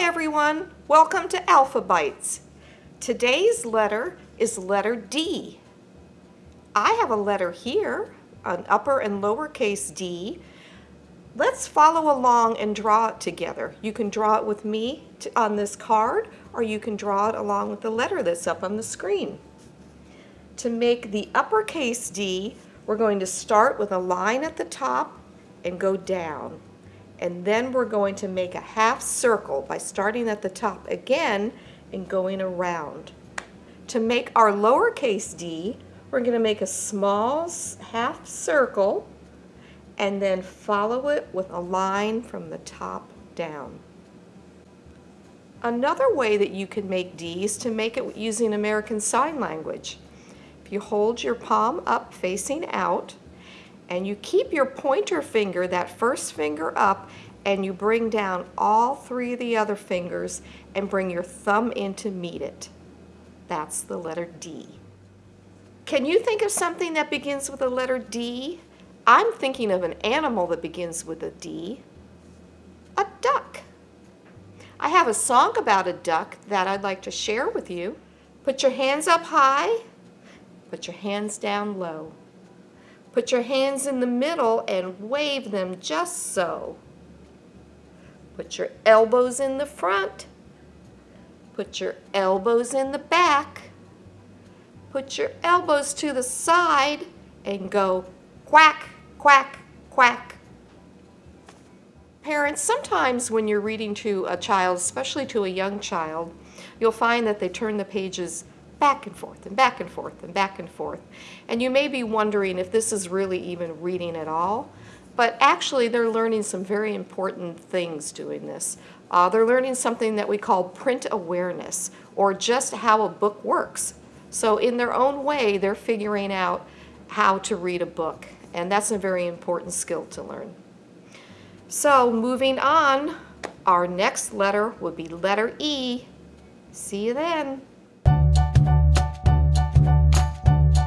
everyone. Welcome to Alphabytes. Today's letter is letter D. I have a letter here, an upper and lowercase d. Let's follow along and draw it together. You can draw it with me on this card or you can draw it along with the letter that's up on the screen. To make the uppercase D, we're going to start with a line at the top and go down and then we're going to make a half circle by starting at the top again and going around. To make our lowercase d, we're going to make a small half circle and then follow it with a line from the top down. Another way that you can make D is to make it using American Sign Language. If you hold your palm up facing out, and you keep your pointer finger, that first finger up, and you bring down all three of the other fingers and bring your thumb in to meet it. That's the letter D. Can you think of something that begins with the letter D? I'm thinking of an animal that begins with a D. A duck. I have a song about a duck that I'd like to share with you. Put your hands up high, put your hands down low. Put your hands in the middle and wave them just so. Put your elbows in the front. Put your elbows in the back. Put your elbows to the side and go quack, quack, quack. Parents, sometimes when you're reading to a child, especially to a young child, you'll find that they turn the pages back and forth and back and forth and back and forth. And you may be wondering if this is really even reading at all, but actually they're learning some very important things doing this. Uh, they're learning something that we call print awareness, or just how a book works. So in their own way, they're figuring out how to read a book, and that's a very important skill to learn. So moving on, our next letter would be letter E. See you then.